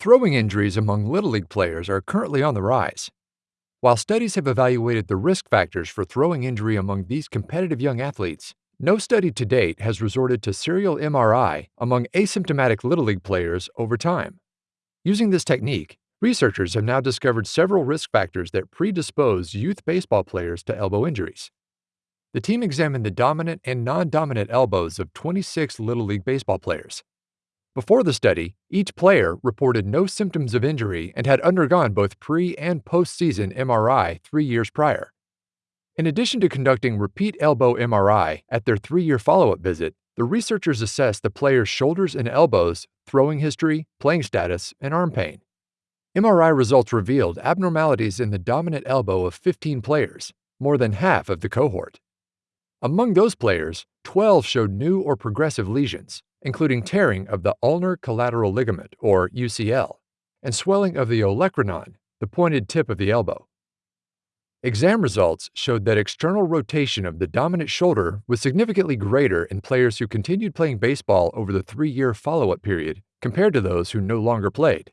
Throwing injuries among Little League players are currently on the rise. While studies have evaluated the risk factors for throwing injury among these competitive young athletes, no study to date has resorted to serial MRI among asymptomatic Little League players over time. Using this technique, researchers have now discovered several risk factors that predispose youth baseball players to elbow injuries. The team examined the dominant and non dominant elbows of 26 Little League baseball players. Before the study, each player reported no symptoms of injury and had undergone both pre and post-season MRI three years prior. In addition to conducting repeat elbow MRI at their three year follow up visit, the researchers assessed the player's shoulders and elbows, throwing history, playing status, and arm pain. MRI results revealed abnormalities in the dominant elbow of 15 players, more than half of the cohort. Among those players, 12 showed new or progressive lesions, including tearing of the ulnar collateral ligament, or UCL, and swelling of the olecranon, the pointed tip of the elbow. Exam results showed that external rotation of the dominant shoulder was significantly greater in players who continued playing baseball over the three year follow up period compared to those who no longer played.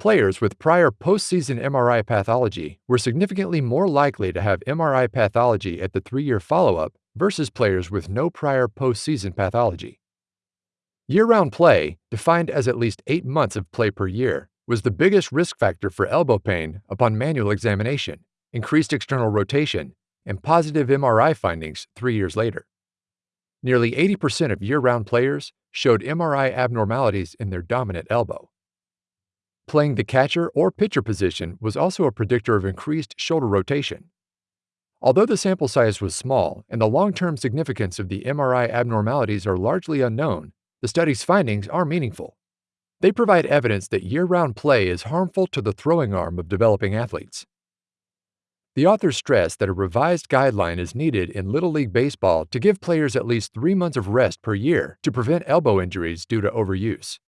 Players with prior postseason MRI pathology were significantly more likely to have MRI pathology at the three year follow up versus players with no prior postseason pathology. Year round play, defined as at least eight months of play per year, was the biggest risk factor for elbow pain upon manual examination, increased external rotation, and positive MRI findings three years later. Nearly 80% of year round players showed MRI abnormalities in their dominant elbow. Playing the catcher or pitcher position was also a predictor of increased shoulder rotation. Although the sample size was small and the long term significance of the MRI abnormalities are largely unknown, the study's findings are meaningful. They provide evidence that year round play is harmful to the throwing arm of developing athletes. The authors stress that a revised guideline is needed in Little League Baseball to give players at least three months of rest per year to prevent elbow injuries due to overuse.